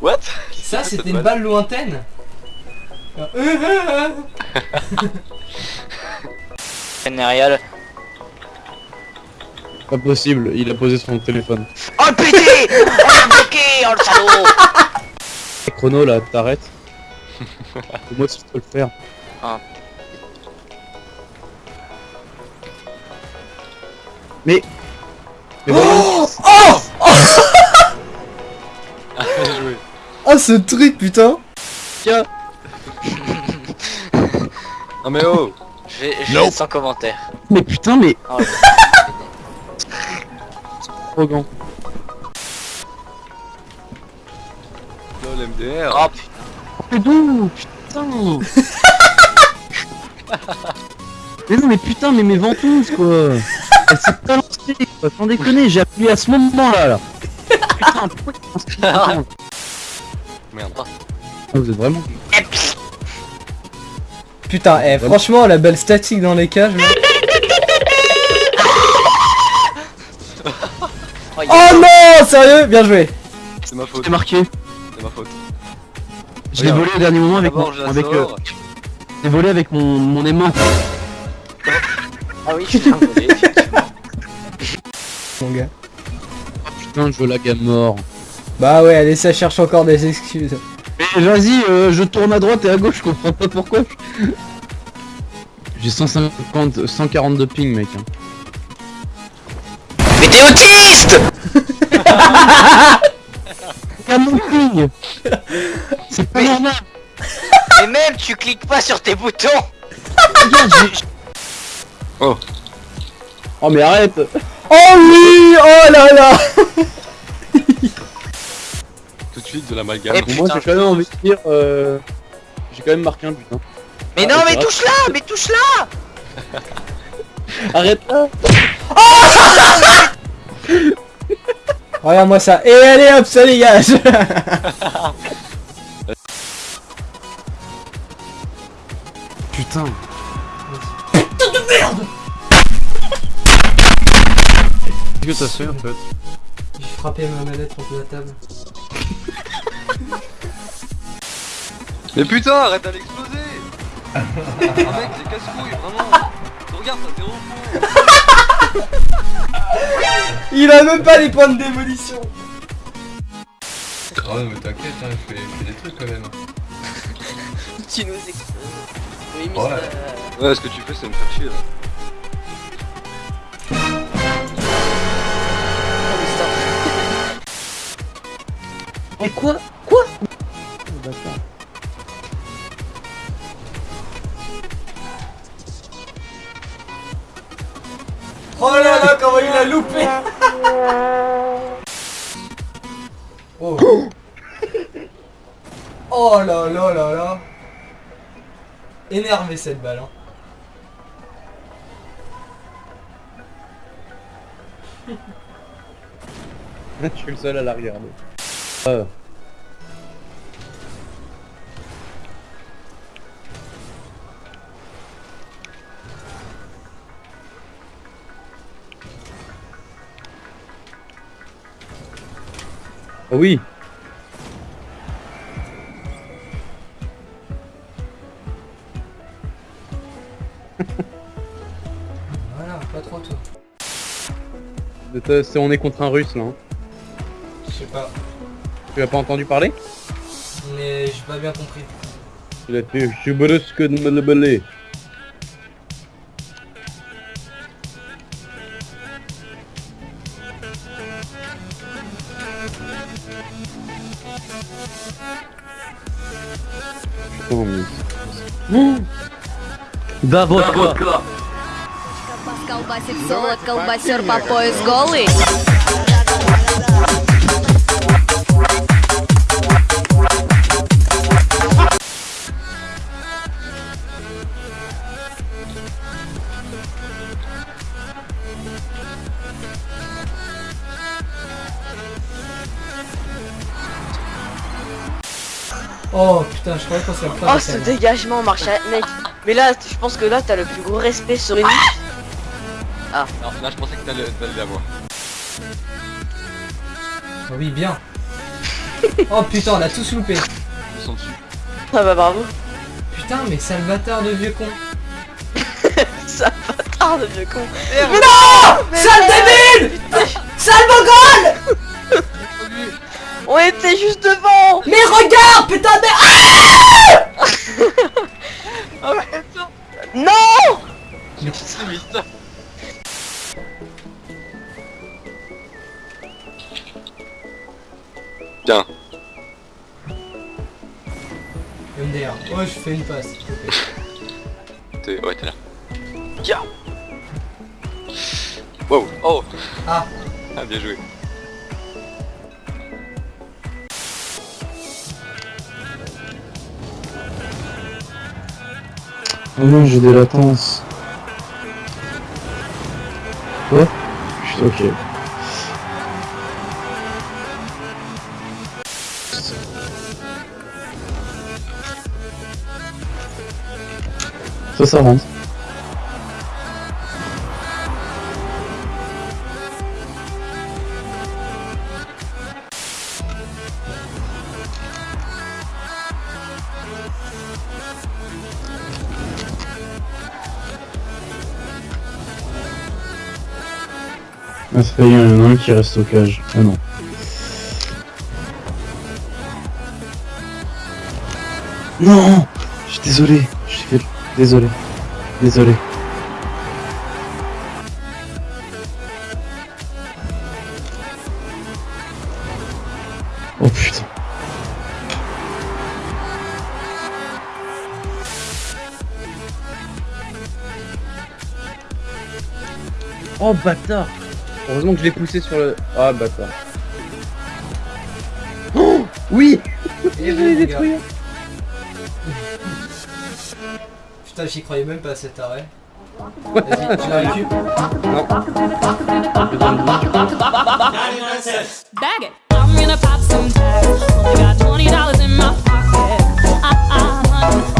What? Ça, c'était une balle lointaine Génial. Pas possible, il a posé son téléphone. Oh le pété Oh le bloqué Oh le salaud Et chrono là, t'arrêtes. Moi si je peux le faire. Ah. Mais. Mais. Ah, bien joué. Oh, ce truc, putain Tiens. Non mais oh Je vais, je vais être sans commentaire. Mais putain, mais. Oh, Arrogant. LOL MDR oh putain. Mais bon, putain. mais non, mais putain, mais mes ventouses quoi. Elle s'est pas lancée quoi, sans déconner, j'ai appuyé à ce moment là là. Putain, pourquoi Merde. vous êtes vraiment. Putain, eh, franchement, la balle statique dans les cages. Oh, Oh non Sérieux Bien joué C'est ma faute. C'est marqué. C'est ma faute. Je l'ai volé au dernier moment avec mon, la avec le, sors. je l'ai volé avec mon, mon aimant. Ah oui, je suis volé, effectivement. Mon gars. Putain, je lag à mort. Bah ouais, allez, ça cherche encore des excuses. Mais vas-y, euh, je tourne à droite et à gauche, je comprends pas pourquoi. J'ai 150, 140 de ping, mec. hein. Mais t'es autiste Regarde mon ping C'est pas Mais- normal Et même, tu cliques pas sur tes boutons Regarde, j'ai... Oh. Oh mais arrête Oh oui Oh là là De suite de l'amalgame. Moi, putain, j'ai quand même envie de dire... Euh... J'ai quand même marqué un but, hein. Mais Ah, non, c'est mais touche là Mais touche là Arrête là Regarde-moi ça. Et allez hop, ça dégage Putain Qu'est-ce que t'as fait en fait? J'ai frappé ma manette contre la table. Mais putain, arrête d'aller exploser Ah mec, c'est casse-couille, vraiment Regarde, ça t'es au fond Il a même pas les points de démolition Oh mais t'inquiète, hein, je fais, je fais des trucs quand même. Tu nous exploses. Oui, Ouais. Mister... Ouais, ce que tu fais, c'est me faire chier là. Oh. Mais quoi Oh là là, comment il a loupé Oh Oh là là là là Énervé cette balle hein. Je suis le seul à la regarder. Euh. Oui Voilà, pas trop tôt. On est contre un russe là. hein. Je sais pas. Tu as pas entendu parler? Mais j'ai pas bien compris. Je brusque de me le Что вы? Да, вот, да, вот, колбасер по пояс голый. Oh putain, je croyais qu'on s'est Oh ce dégagement marche mec Mais là je pense que là t'as le plus gros respect sur une vie Non, là je pensais que t'allais l'avoir. Oui, bien. Oh putain, on a tous loupé. Ils sont dessus. Ah bah bravo. Putain, mais Salvatore de vieux con. Ça bâtard de vieux con. Sale débile Sale On était juste devant Mais regarde, putain, mais... Ah Non C'est vite. Tiens, MDR. Ouais, je fais une passe. t'es ouais, t'es là. Ya Wow, oh Ah. Ah, bien joué. Oh non, j'ai des latences. Quoi Putain, ok. Ça, ça rentre. Ah, ça fait il y en a un qui reste au cage. Ah non. Non Je suis désolé. Je suis. Désolé. Désolé. Oh putain. Oh bâtard Heureusement que je l'ai poussé sur le... Ah, bah quoi. Oh oui Je l'ai détruit Putain, j'y croyais même pas à cet arrêt. Vas-y, tu la récupères. Non. Bag it. Pop some tags. Got $20 in my pocket. Ah, ah,